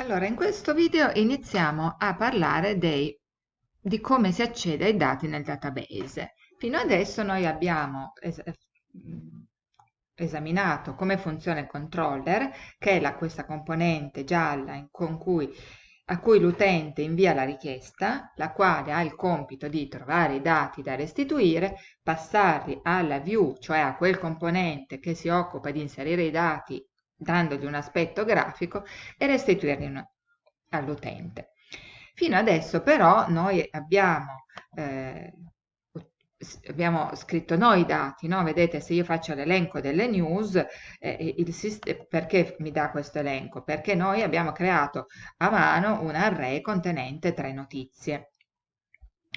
Allora, in questo video iniziamo a parlare dei, di come si accede ai dati nel database. Fino adesso noi abbiamo es eh, esaminato come funziona il controller, che è la, questa componente gialla in, cui, a cui l'utente invia la richiesta, la quale ha il compito di trovare i dati da restituire, passarli alla view, cioè a quel componente che si occupa di inserire i dati dandogli un aspetto grafico e restituirli all'utente. Fino adesso però noi abbiamo, eh, abbiamo scritto noi i dati, no? vedete se io faccio l'elenco delle news, eh, il, perché mi dà questo elenco? Perché noi abbiamo creato a mano un array contenente tre notizie.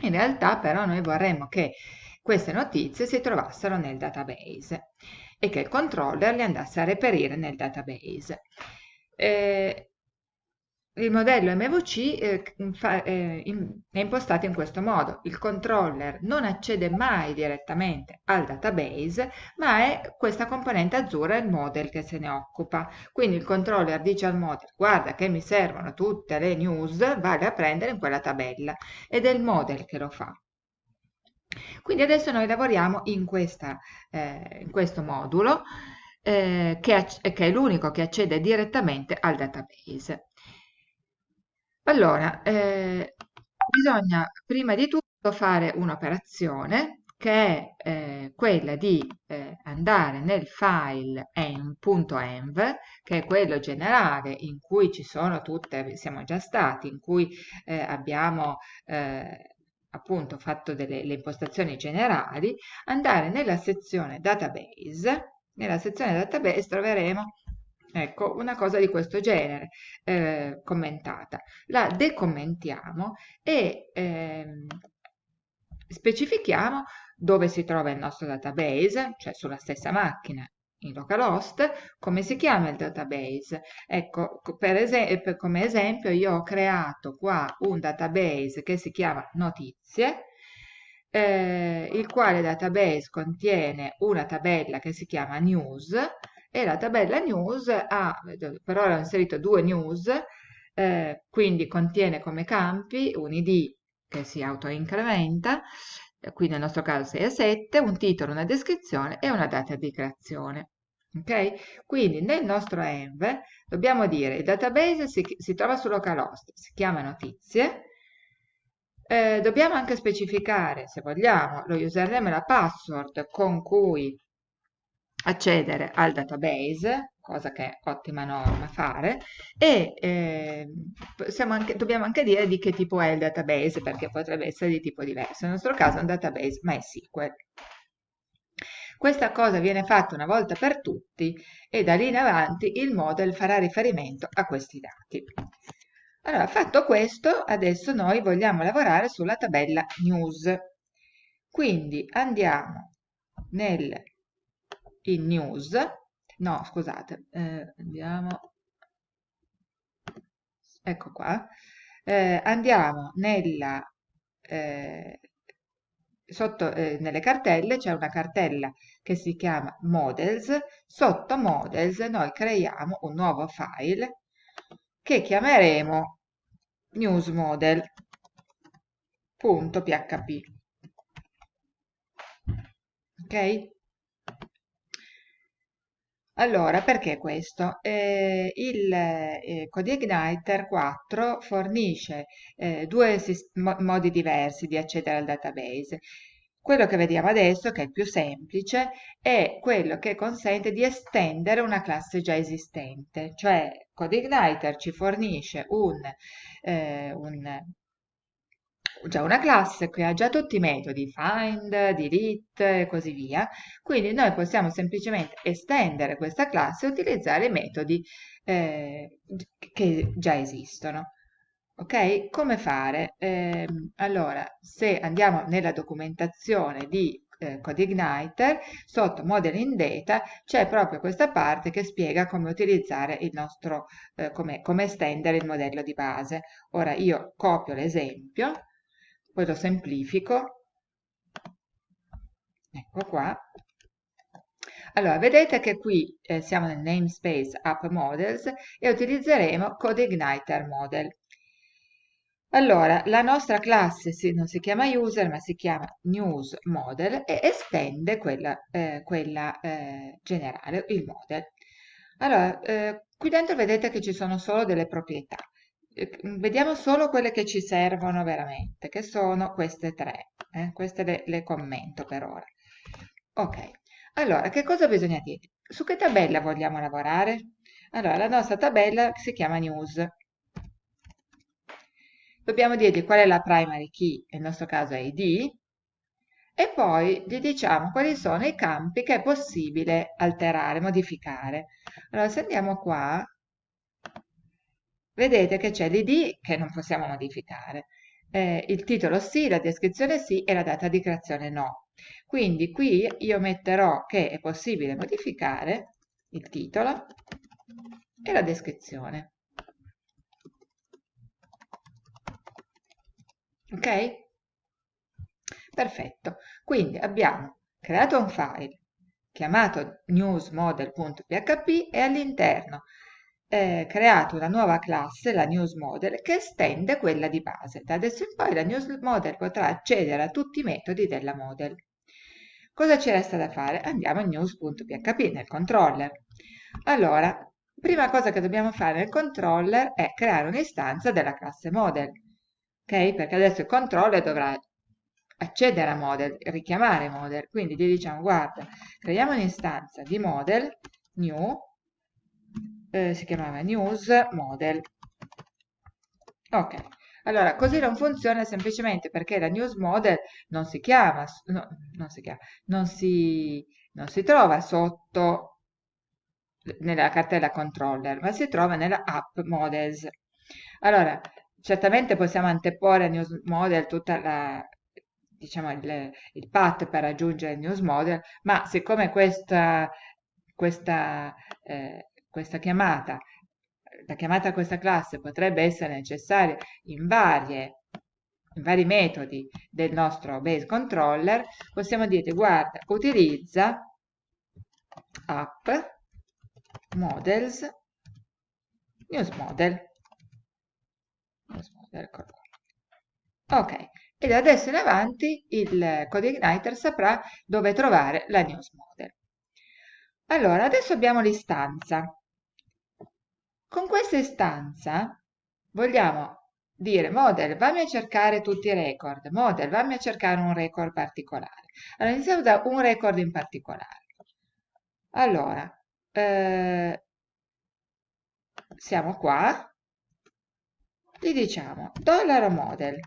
In realtà però noi vorremmo che queste notizie si trovassero nel database e che il controller le andasse a reperire nel database. Eh, il modello MVC eh, fa, eh, in, è impostato in questo modo. Il controller non accede mai direttamente al database, ma è questa componente azzurra il model che se ne occupa. Quindi il controller dice al model, guarda che mi servono tutte le news, vale a prendere in quella tabella. Ed è il model che lo fa. Quindi adesso noi lavoriamo in, questa, eh, in questo modulo eh, che, che, è l'unico che accede direttamente al database. Allora, eh, bisogna prima di tutto fare un'operazione che è eh, quella di eh, andare nel file env.env, che è quello generale in cui ci sono tutte, siamo già stati, in cui eh, abbiamo eh, appunto fatto delle le impostazioni generali, andare nella sezione database, nella sezione database troveremo ecco, una cosa di questo genere eh, commentata. La decommentiamo e ehm, specifichiamo dove si trova il nostro database, cioè sulla stessa macchina in localhost, come si chiama il database? Ecco, per esempio, come esempio io ho creato qua un database che si chiama notizie, eh, il quale database contiene una tabella che si chiama news e la tabella news ha, per ora ho inserito due news, eh, quindi contiene come campi un id che si autoincrementa, qui nel nostro caso 6 a 7, un titolo, una descrizione e una data di creazione. Ok? Quindi nel nostro env dobbiamo dire il database si, si trova su localhost, si chiama notizie, eh, dobbiamo anche specificare, se vogliamo, lo username e la password con cui accedere al database, cosa che è ottima norma fare, e eh, anche, dobbiamo anche dire di che tipo è il database, perché potrebbe essere di tipo diverso. Nel nostro caso è un database MySQL. Questa cosa viene fatta una volta per tutti e da lì in avanti il model farà riferimento a questi dati. Allora, fatto questo, adesso noi vogliamo lavorare sulla tabella news. Quindi andiamo nel, in news, no scusate, eh, andiamo, ecco qua, eh, andiamo nella eh, sotto eh, nelle cartelle c'è una cartella che si chiama models, sotto models noi creiamo un nuovo file che chiameremo newsmodel.php. Ok? Allora, perché questo? Eh, il eh, CodeIgniter 4 fornisce eh, due modi diversi di accedere al database. Quello che vediamo adesso, che è il più semplice, è quello che consente di estendere una classe già esistente, cioè CodeIgniter ci fornisce un, eh, un già una classe che ha già tutti i metodi, find, delete e così via, quindi noi possiamo semplicemente estendere questa classe e utilizzare i metodi eh, che già esistono. Ok? Come fare? Eh, allora, se andiamo nella documentazione di eh, CodeIgniter, sotto Model in Data c'è proprio questa parte che spiega come utilizzare il nostro, eh, come, come estendere il modello di base. Ora io copio l'esempio poi lo semplifico, ecco qua. Allora, vedete che qui eh, siamo nel namespace app models e utilizzeremo CodeIgniter model. Allora, la nostra classe si, non si chiama user, ma si chiama news model e estende quella, eh, quella eh, generale, il model. Allora, eh, qui dentro vedete che ci sono solo delle proprietà. Eh, vediamo solo quelle che ci servono veramente, che sono queste tre. Eh, queste le, le commento per ora. Ok, allora, che cosa bisogna dire? Su che tabella vogliamo lavorare? Allora, la nostra tabella si chiama news. Dobbiamo dirgli qual è la primary key, nel nostro caso è id, e poi gli diciamo quali sono i campi che è possibile alterare, modificare. Allora, se andiamo qua, vedete che c'è l'id che non possiamo modificare, eh, il titolo sì, la descrizione sì e la data di creazione no. Quindi qui io metterò che è possibile modificare il titolo e la descrizione. Ok? Perfetto. Quindi abbiamo creato un file chiamato newsmodel.php e all'interno eh, creato una nuova classe, la newsModel, che estende quella di base. Da adesso in poi la newsModel potrà accedere a tutti i metodi della model. Cosa ci resta da fare? Andiamo in news.php nel controller. Allora, prima cosa che dobbiamo fare nel controller è creare un'istanza della classe model ok? Perché adesso il controller dovrà accedere a model, richiamare model, quindi gli diciamo guarda, creiamo un'istanza di model, new, eh, si chiamava news model, ok, allora così non funziona semplicemente perché la news model non si chiama, no, non si chiama, non si, non si trova sotto nella cartella controller, ma si trova nella app models. Allora, certamente possiamo anteporre a News Model tutta la, diciamo, il, il path per raggiungere il News Model, ma siccome questa, questa, eh, questa chiamata, la chiamata a questa classe potrebbe essere necessaria in varie in vari metodi del nostro base controller, possiamo dire guarda, utilizza app models news model eccolo qua. Ok, e da adesso in avanti il CodeIgniter saprà dove trovare la news model. Allora, adesso abbiamo l'istanza. Con questa istanza vogliamo dire model vammi a cercare tutti i record, model vammi a cercare un record particolare. Allora iniziamo da un record in particolare. Allora, eh, siamo qua, gli diciamo dollaro $model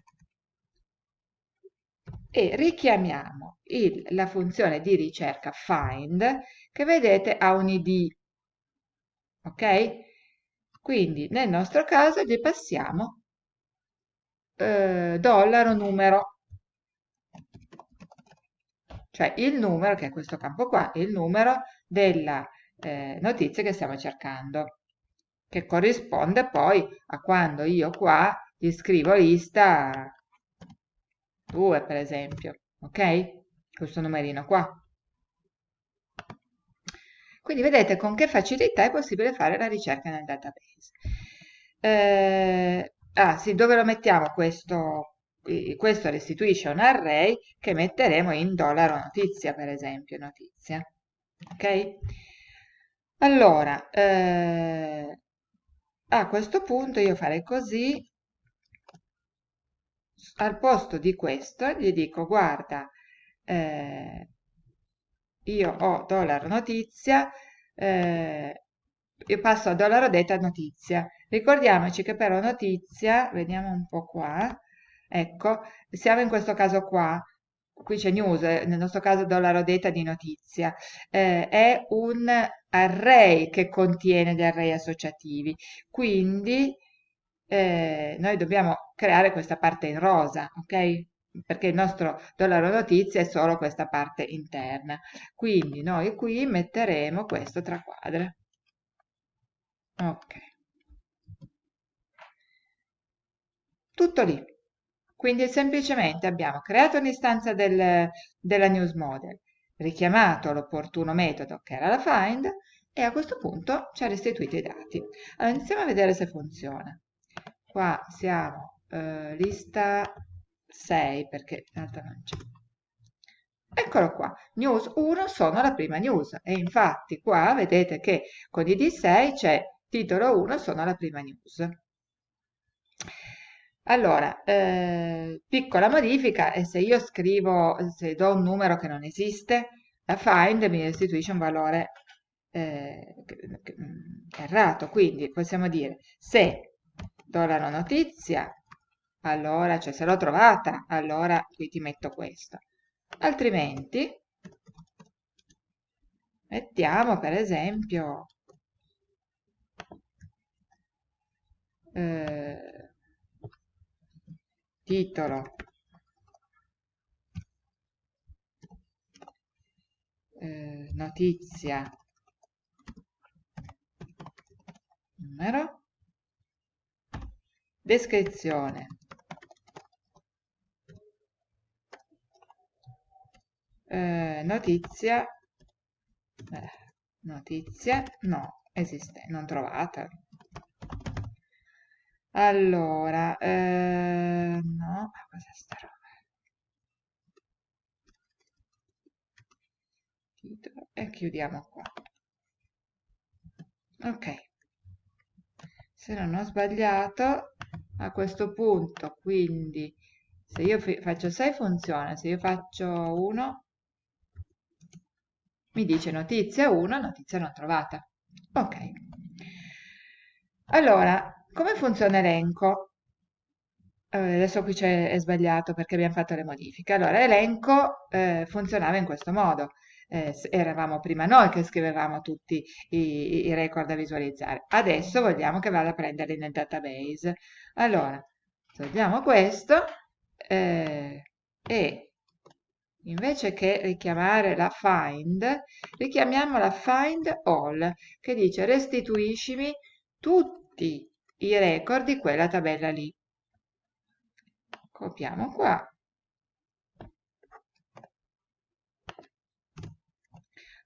e richiamiamo il, la funzione di ricerca find che vedete ha un id ok quindi nel nostro caso gli passiamo eh, dollaro numero cioè il numero che è questo campo qua il numero della eh, notizia che stiamo cercando che corrisponde poi a quando io qua gli scrivo lista 2 per esempio, ok? Questo numerino qua. Quindi vedete con che facilità è possibile fare la ricerca nel database. Eh, ah sì, dove lo mettiamo questo? Questo restituisce un array che metteremo in dollaro notizia, per esempio, notizia. Ok? Allora, eh, a questo punto io farei così, al posto di questo gli dico guarda, eh, io ho dollaro notizia, eh, io passo a dollaro data notizia. Ricordiamoci che però notizia, vediamo un po' qua, ecco, siamo in questo caso qua, qui c'è news, nel nostro caso dollaro data di notizia, eh, è un array che contiene gli array associativi, quindi eh, noi dobbiamo creare questa parte in rosa, ok? Perché il nostro dollaro notizia è solo questa parte interna. Quindi noi qui metteremo questo tra quadre. Ok. Tutto lì. Quindi semplicemente abbiamo creato un'istanza del, della news model, richiamato l'opportuno metodo che era la find e a questo punto ci ha restituito i dati. Allora iniziamo a vedere se funziona. Qua siamo eh, lista 6 perché non c'è. Eccolo qua, news 1 sono la prima news e infatti qua vedete che con id 6 c'è titolo 1 sono la prima news. Allora, eh, piccola modifica, e se io scrivo, se do un numero che non esiste, la find mi restituisce un valore eh, mm, errato, quindi possiamo dire se do la notizia, allora, cioè se l'ho trovata, allora qui ti metto questo. Altrimenti mettiamo per esempio eh, titolo. Eh, notizia. Numero. Descrizione eh, notizia. Eh, notizia? No esiste non trovata. Allora eh, no cos'è sta roba? E chiudiamo qua. Ok. Se non ho sbagliato a questo punto quindi se io faccio 6 funziona se io faccio 1 mi dice notizia 1, notizia non trovata. Ok. Allora, come funziona elenco? Eh, adesso qui è sbagliato perché abbiamo fatto le modifiche. Allora, elenco eh, funzionava in questo modo. Eh, eravamo prima noi che scrivevamo tutti i, i, record da visualizzare. Adesso vogliamo che vada a prenderli nel database. Allora, togliamo questo eh, e invece che richiamare la find, richiamiamo la find all, che dice restituiscimi tutti i record di quella tabella lì. Copiamo qua.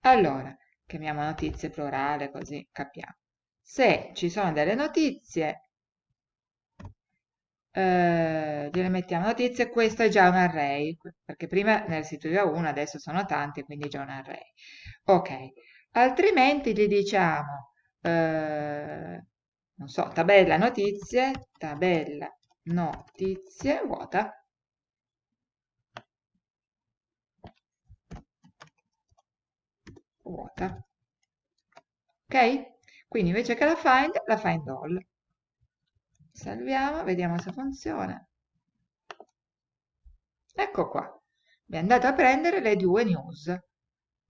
Allora, chiamiamo notizie plurale così capiamo. Se ci sono delle notizie, eh, gliele mettiamo notizie, questo è già un array, perché prima ne restituiva uno, adesso sono tanti, quindi è già un array. Ok, altrimenti gli diciamo, eh, non so, tabella notizie, tabella notizie vuota. Vuota. Ok? Quindi invece che la find, la find all salviamo, vediamo se funziona. Ecco qua, mi è andato a prendere le due news.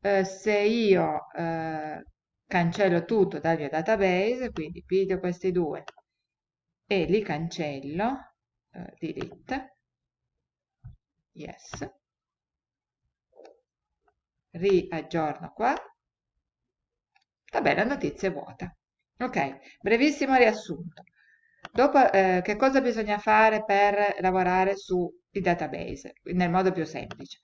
Eh, se io eh, cancello tutto dal mio database, quindi piglio questi due e li cancello, eh, delete, yes, riaggiorno qua, tabella notizie vuota. Ok, brevissimo riassunto. Dopo, eh, che cosa bisogna fare per lavorare sui database nel modo più semplice?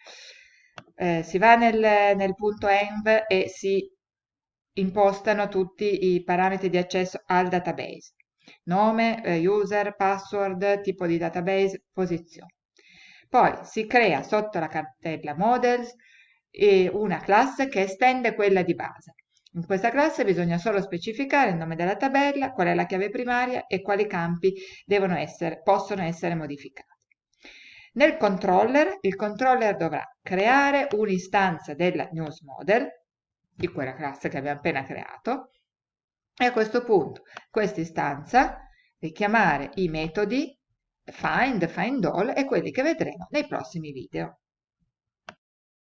Eh, si va nel, nel punto env e si impostano tutti i parametri di accesso al database. Nome, eh, user, password, tipo di database, posizione. Poi si crea sotto la cartella models una classe che estende quella di base. In questa classe bisogna solo specificare il nome della tabella, qual è la chiave primaria e quali campi essere, possono essere modificati. Nel controller, il controller dovrà creare un'istanza della news model, di quella classe che abbiamo appena creato, e a questo punto questa istanza richiamare i metodi find, find all e quelli che vedremo nei prossimi video.